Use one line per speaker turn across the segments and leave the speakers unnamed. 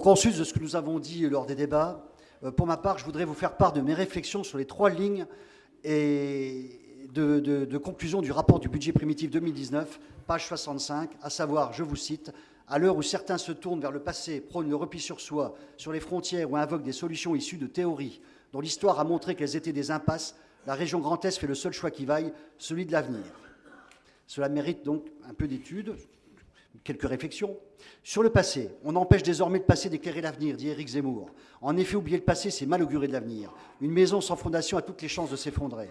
Consulte de ce que nous avons dit lors des débats, euh, pour ma part, je voudrais vous faire part de mes réflexions sur les trois lignes de, conclusion du rapport du budget primitif 2019, page 65, à savoir, je vous cite, à l'heure où certains se tournent vers le passé, prônent le repli sur soi, sur les frontières ou invoquent des solutions issues de théories dont l'histoire a montré qu'elles étaient des impasses, la région Grand Est fait le seul choix qui vaille, celui de l'avenir. Cela mérite donc un peu d'études, quelques réflexions. Sur le passé, on empêche désormais de passer d'éclairer l'avenir, dit Éric Zemmour. En effet, oublier le passé, c'est mal augurer de l'avenir. Une maison sans fondation a toutes les chances de s'effondrer.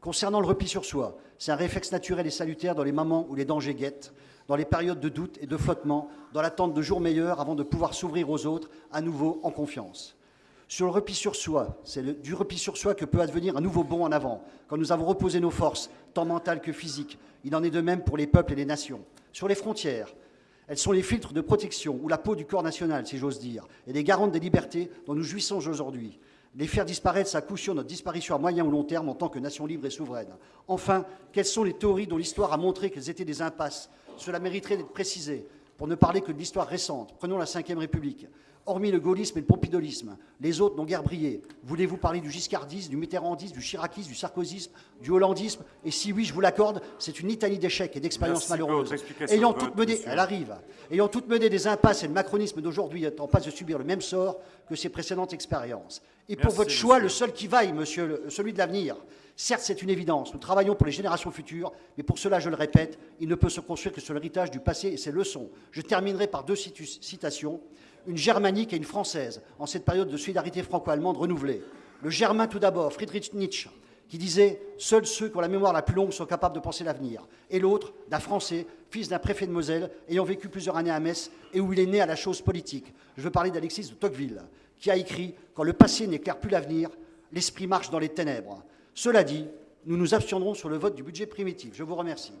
Concernant le repli sur soi, c'est un réflexe naturel et salutaire dans les moments où les dangers guettent, dans les périodes de doute et de flottement, dans l'attente de jours meilleurs avant de pouvoir s'ouvrir aux autres à nouveau en confiance. Sur le repli sur soi, c'est du repli sur soi que peut advenir un nouveau bond en avant, quand nous avons reposé nos forces, tant mentales que physiques. Il en est de même pour les peuples et les nations. Sur les frontières, elles sont les filtres de protection, ou la peau du corps national, si j'ose dire, et les garantes des libertés dont nous jouissons aujourd'hui. Les faire disparaître, ça coup sur notre disparition à moyen ou long terme en tant que nation libre et souveraine. Enfin, quelles sont les théories dont l'histoire a montré qu'elles étaient des impasses? Cela mériterait d'être précisé, pour ne parler que de l'histoire récente. Prenons la Ve République. Hormis le gaullisme et le pompidolisme, les autres n'ont guère brillé. Voulez-vous parler du giscardisme, du mitterrandisme, du chiracisme, du sarkozysme, du hollandisme Et si oui, je vous l'accorde, c'est une litanie d'échecs et d'expériences malheureuses. Ayant toutes mené, elle arrive, ayant toutes mené des impasses et le macronisme d'aujourd'hui est en passe de subir le même sort que ses précédentes expériences. Et pour votre choix, le seul qui vaille, monsieur, celui de l'avenir. Certes, c'est une évidence. Nous travaillons pour les générations futures, mais pour cela, je le répète, il ne peut se construire que sur l'héritage du passé et ses leçons. Je terminerai par deux citations une germanique et une française en cette période de solidarité franco-allemande renouvelée. Le germain tout d'abord, Friedrich Nietzsche, qui disait « Seuls ceux qui ont la mémoire la plus longue sont capables de penser l'avenir ». Et l'autre, d'un Français, fils d'un préfet de Moselle, ayant vécu plusieurs années à Metz et où il est né à la chose politique. Je veux parler d'Alexis de Tocqueville, qui a écrit « Quand le passé n'éclaire plus l'avenir, l'esprit marche dans les ténèbres ». Cela dit, nous nous abstiendrons sur le vote du budget primitif. Je vous remercie.